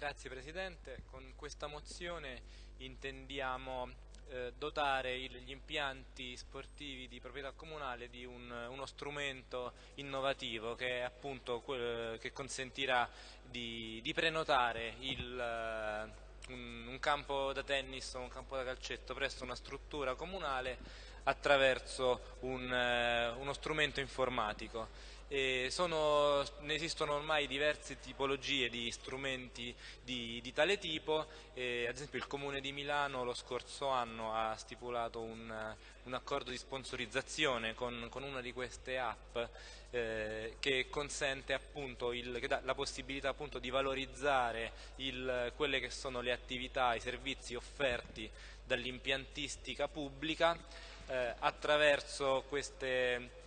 Grazie Presidente, con questa mozione intendiamo eh, dotare il, gli impianti sportivi di proprietà comunale di un, uno strumento innovativo che, appunto, che consentirà di, di prenotare il, un, un campo da tennis o un campo da calcetto presso una struttura comunale attraverso un, eh, uno strumento informatico. Sono, ne esistono ormai diverse tipologie di strumenti di, di tale tipo, e, ad esempio il Comune di Milano lo scorso anno ha stipulato un, un accordo di sponsorizzazione con, con, una di queste app eh, che consente appunto il, che la possibilità appunto di valorizzare il, quelle che sono le attività, i servizi offerti dall'impiantistica pubblica eh, attraverso queste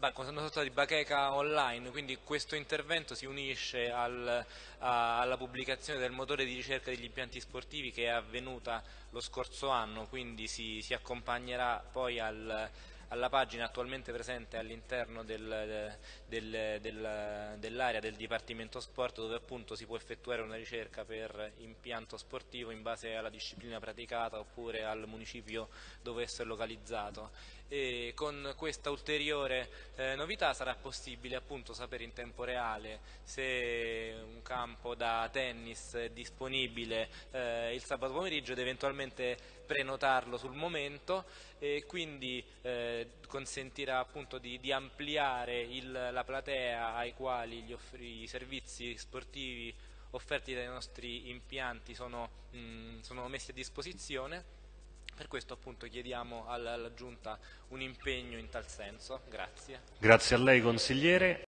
una sorta di bacheca online, quindi questo intervento si unisce al, a, alla pubblicazione del motore di ricerca degli impianti sportivi che è avvenuta lo scorso anno, quindi si, si accompagnerà poi al, alla pagina attualmente presente all'interno del, del, del, dell'area del Dipartimento Sport dove appunto si può effettuare una ricerca per impianto sportivo in base alla disciplina praticata oppure al municipio dove esso è localizzato. E con questa ulteriore eh, novità sarà possibile appunto sapere in tempo reale se un campo da tennis è disponibile eh, il sabato pomeriggio ed eventualmente prenotarlo sul momento. E quindi eh, consentirà appunto di, di ampliare il, la platea ai quali offri, i servizi sportivi offerti dai nostri impianti sono, mh, sono messi a disposizione per questo appunto chiediamo alla, alla Giunta un impegno in tal senso. Grazie. Grazie a lei consigliere.